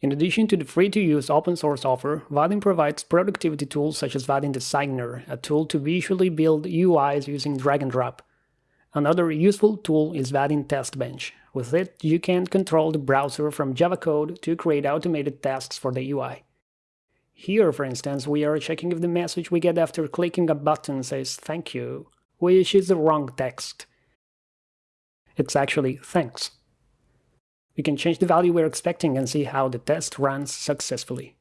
In addition to the free-to-use open-source offer, Vaadin provides productivity tools such as Vaadin Designer, a tool to visually build UIs using drag and drop. Another useful tool is Vaadin TestBench. With it, you can control the browser from Java code to create automated tasks for the UI. Here, for instance, we are checking if the message we get after clicking a button says thank you, which is the wrong text. It's actually thanks we can change the value we're expecting and see how the test runs successfully.